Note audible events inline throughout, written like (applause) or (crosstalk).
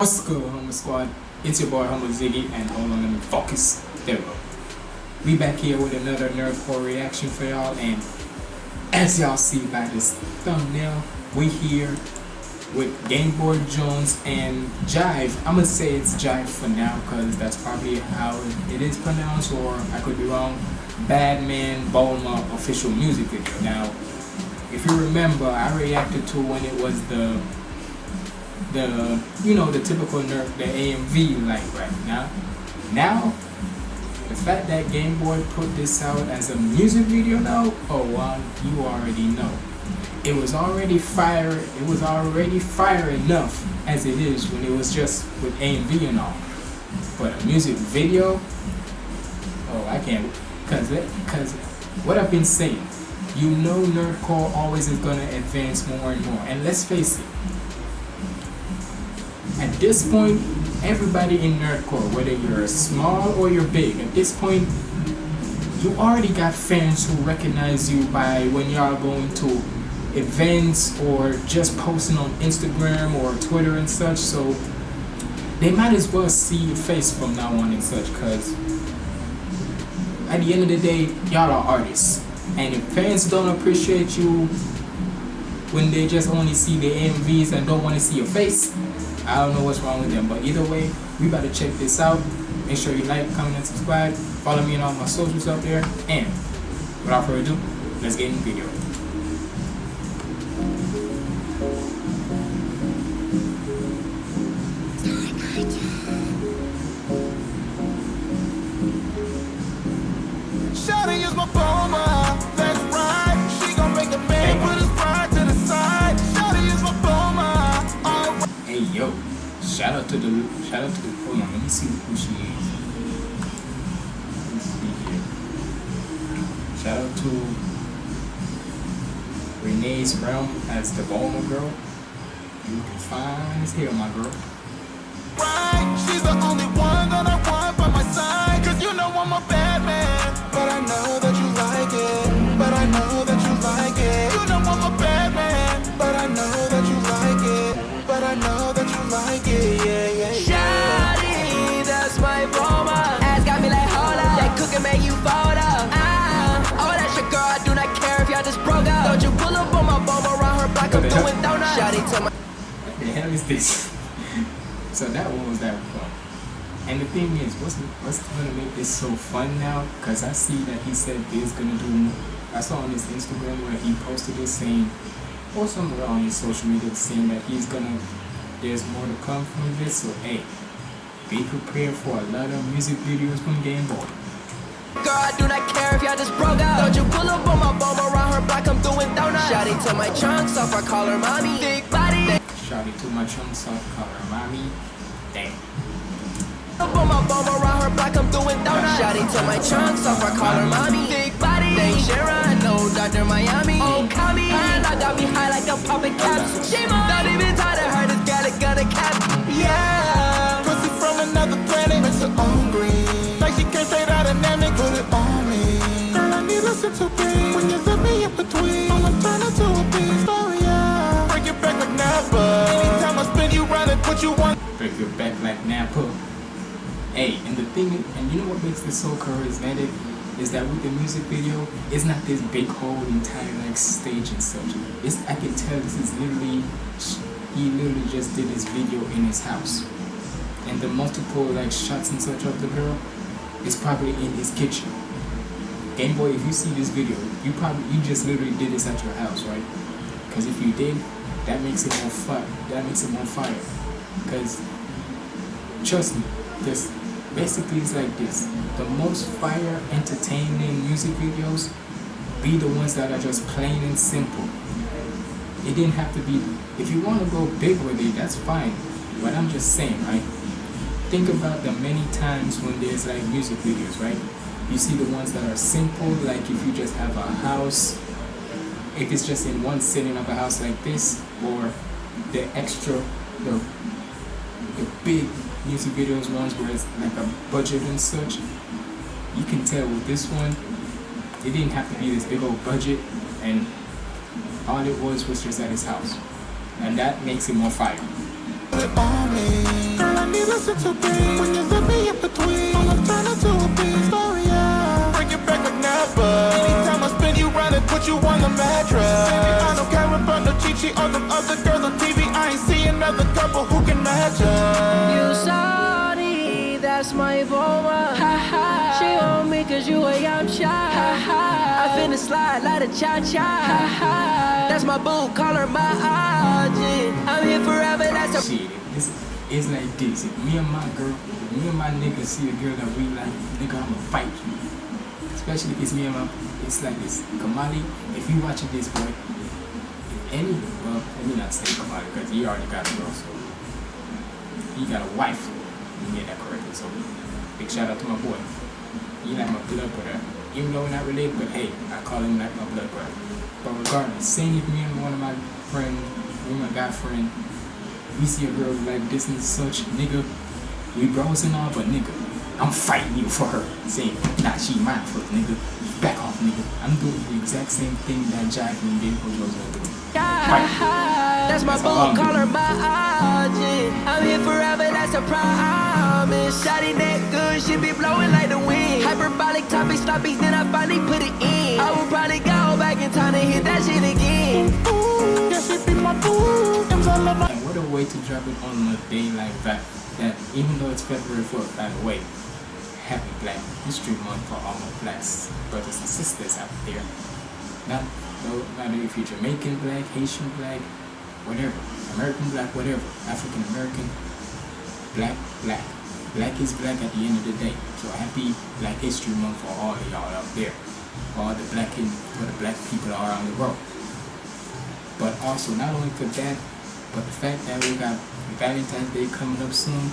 What's good, Humble Squad? It's your boy Humble Ziggy, and hold on, let me focus. There we go. We back here with another Nerdcore reaction for y'all, and as y'all see by this thumbnail, we here with Game Boy Jones and Jive. I'm gonna say it's Jive for now, because that's probably how it is pronounced, or I could be wrong. Badman Bulma official music video. Now, if you remember, I reacted to when it was the the you know the typical nerd the AMV like right now. Now the fact that Game Boy put this out as a music video now, oh well, you already know. It was already fire it was already fire enough as it is when it was just with AMV and all. But a music video, oh I can't cause it, cause what I've been saying, you know nerdcore always is gonna advance more and more. And let's face it, at this point, everybody in nerdcore, whether you're small or you're big, at this point, you already got fans who recognize you by when y'all going to events or just posting on Instagram or Twitter and such. So they might as well see your face from now on and such because at the end of the day, y'all are artists. And if fans don't appreciate you when they just only see the MVs and don't want to see your face, I don't know what's wrong with them, but either way, we to check this out. Make sure you like, comment, and subscribe. Follow me on all my socials up there. And without further ado, let's get in the video. Shout out to the shout out to the hold on, let me see who she is. Let me see here. Shout out to Renee's Realm as the Bulma girl. You can find as hell, my girl. I'm doing donuts. Shawty to my. What the hell is this? (laughs) so that one was that one. And the thing is, what's what's gonna make this so fun now? Cause I see that he said he's gonna do. More. I saw on his Instagram where he posted this saying, or somewhere on his social media saying that he's gonna. There's more to come from this. So hey, be prepared for a lot of music videos from Game Boy. Girl, I do not care if y'all just broke up. Don't you pull up on my bum around her block. I'm doing donuts. Shawty to my trunks off. I call her mommy. Big body. Shouty to my chunks off color, mommy. Damn. Up on my bum around her block, I'm doing donuts. Shawty to my trunks off, I call her mommy. Big body, they Sharon, no Dr. Miami. Oh, Kami, and I got me high like I'm popping caps. Shima, not even tired Napa. Hey, and the thing, and you know what makes this so charismatic is that with the music video, it's not this big whole entire like stage and such. It's I can tell this is literally he literally just did this video in his house, and the multiple like shots and such of the girl is probably in his kitchen. Game Boy, if you see this video, you probably you just literally did this at your house, right? Because if you did, that makes it more fun. That makes it more fire. Because trust me, this basically it's like this. The most fire entertaining music videos be the ones that are just plain and simple. It didn't have to be if you want to go big with it, that's fine. But I'm just saying, right? Think about the many times when there's like music videos, right? You see the ones that are simple, like if you just have a house, if it's just in one sitting of a house like this, or the extra, the the big music videos ones where it's like a budget and such, you can tell with this one, it didn't have to be this big old budget, and all it was was just at his house, and that makes it more fire. About no Chi Chi or them other girls on TV. I ain't see another couple who can match us. You sorry, that's my Bulma. Ha ha. She on me cause you a yum cha. Ha ha. I finna slide like a cha cha. Ha ha. That's my boo, call her my Aji. I'm here forever, that's a Shit, it's, it's like this. If me and my girl, if me and my nigga see a girl that we like, nigga, I'ma fight you. Especially if it's me and my, it's like this. Kamali, if you watching this, boy, any, well, me not say Kamali, because he already got a girl, so he got a wife. Me get that correctly. So, big shout out to my boy. He like my blood brother. Even though we're not related, but hey, I call him like my blood brother. But regardless, same if me and one of my friends, me and my guy friend, we see a girl like this and such, nigga, we bros and all, but nigga, I'm fighting you for her. Saying, nah, she mine first, nigga. Back off, nigga. I'm doing the exact same thing that Jack for Rose doing. That's my That's all I'm call my Aji. I'm here forever, that's a promise. Shotty that good, she be blowing like the wind. Hyperbolic topics, topics, then I finally put it in. I will probably go back in time to hit that shit again. Ooh, yeah, she be my boo. M's all over. And what a way to drop it on a day like that. That even though it's February 4th, by the way, happy Black History Month for all my blacks brothers and sisters out there. Not no matter if you're Jamaican black, Haitian black, whatever, American black, whatever, African American, black, black. Black is black at the end of the day. So happy Black History Month for all of y'all out there. All the black and for the black people around the world. But also not only for that, but the fact that we got Valentine's Day coming up soon,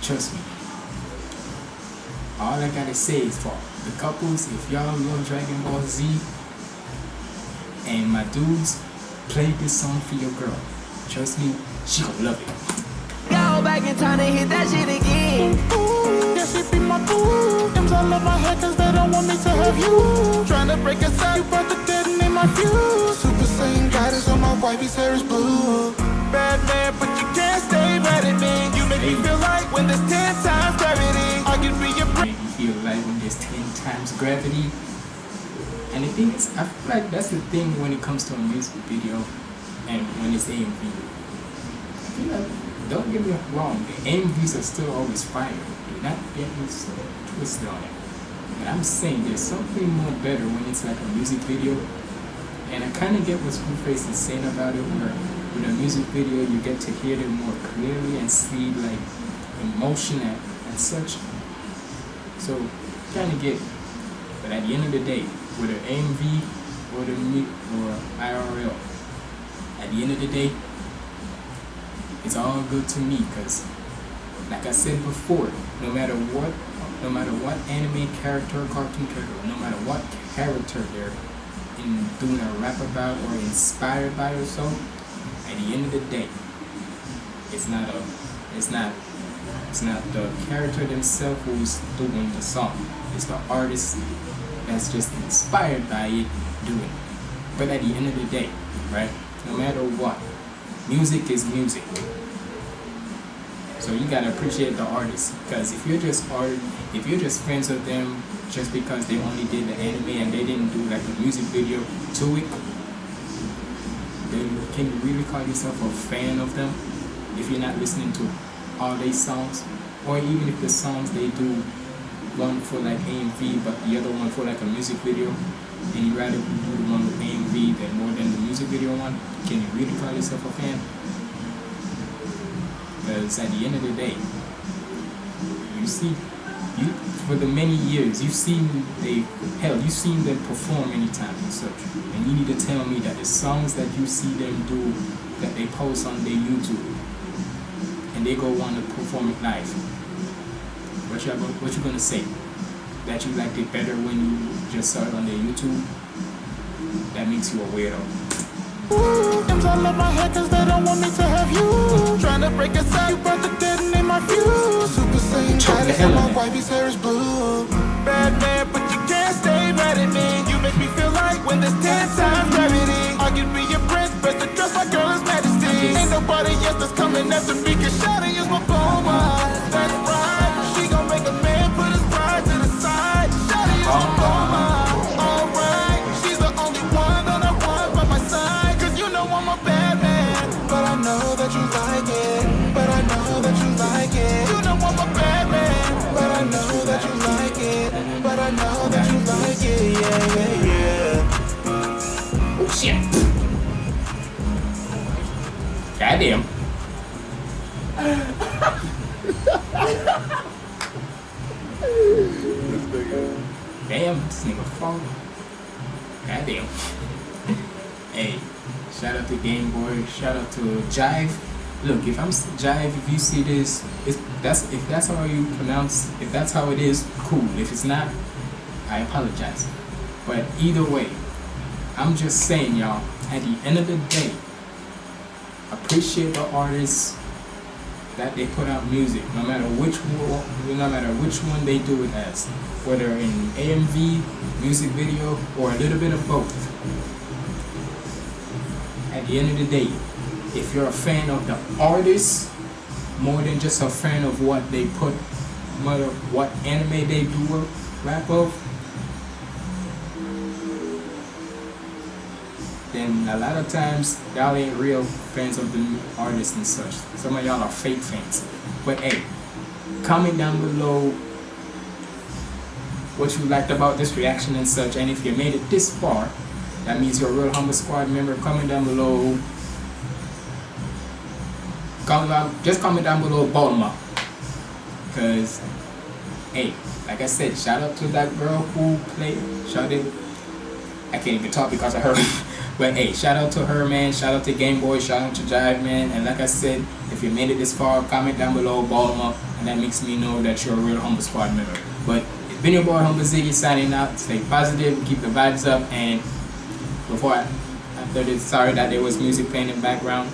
trust me. All I gotta say is for the couples, if y'all love Dragon Ball Z and my dudes, play this song for your girl. Trust me, she gonna love it. Go back in time to hit that shit again. Ooh, yeah, she be my boo. M's all over my head cause they don't want me to have you. Trying to break us up, you brought the dead in my fuse. Super Saiyan guidance on my wifey's hair is blue. Bad man, but you can't stay mad at me. You make me feel like when there's ten times gravity, I can be your make you feel like when there's 10 times gravity. And the thing is, I feel like that's the thing when it comes to a music video and when it's AMV. I feel like, don't get me wrong, the AMVs are still always fire. Do not get me twisted on it. But I'm saying there's something more better when it's like a music video. And I kind of get what Screwface is saying about it, where with a music video you get to hear them more clearly and see like emotion and, and such. So, kind of get. But at the end of the day, whether AMV or the or IRL, at the end of the day, it's all good to me because, like I said before, no matter what, no matter what anime character, cartoon character, no matter what character they're in doing a rap about or inspired by or so, at the end of the day, it's not a, it's not it's not the character themselves who's doing the song. It's the artist that's just inspired by it doing it. But at the end of the day, right? No matter what, music is music. So you gotta appreciate the artist. Because if you're just art, if you're just friends with them just because they only did the anime and they didn't do like a music video to it, then can you really call yourself a fan of them? If you're not listening to all their songs, or even if the songs they do one for like AMV, but the other one for like a music video, and you rather do the one with AMV than more than the music video one, can you really call yourself a fan? Because at the end of the day, you see, you for the many years you've seen they hell you've seen them perform many times and such, and you need to tell me that the songs that you see them do that they post on their YouTube and they go on to perform it live. What you what you gonna say? That you liked it better when you just saw it on their YouTube? That makes you a weirdo. Ooh, M's all over my head cause they don't want me to have you. Trying to break us up, you brought the dead in my fuse. Super Saiyan Choke the guidance hell on out my wifey's hair is blue. Bad man, but you can't stay mad at me. You make me feel like when there's ten times gravity, I be your prince, best to dress my girl is majesty. Ain't nobody and that's is my. That's right. She gon' make a man put his pride to the side. Is my. Alright. She's the only one that I want by my side. Cause you know I'm a bad man. But I know that you like it. But I know that you like it. You know I'm a bad man. But I know that you like it. But I know that you like it. Yeah, yeah, yeah. Oh shit. Goddamn. Nigga. Goddamn. hey, shout out to Game Boy. Shout out to Jive. Look, if I'm Jive, if you see this, it's, that's if that's how you pronounce, if that's how it is, cool. If it's not, I apologize. But either way, I'm just saying, y'all. At the end of the day, appreciate the artists that they put out music, no matter which one, no matter which one they do it as, whether in AMV, music video, or a little bit of both. At the end of the day, if you're a fan of the artist more than just a fan of what they put, what, what anime they do rap of, then a lot of times y'all ain't real fans of the artist and such. Some of y'all are fake fans. But hey, comment down below what you liked about this reaction and such. And if you made it this far, that means you're a real humble squad member. Comment down below. Comment down, just comment down below Bulma. Cause hey, like I said, shout out to that girl who played shout out I can't even talk because of her. (laughs) but hey, shout out to her, man. Shout out to Game Boy. Shout out to Jive, man. And like I said, if you made it this far, comment down below, ball them up, and that makes me know that you're a real Humble Squad member. But it's been your boy Humble Ziggy signing out. Stay positive, keep the vibes up, and before I, after this, sorry that there was music playing in the background.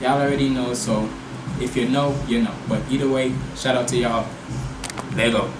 Y'all already know, so if you know, you know. But either way, shout out to y'all. There you go.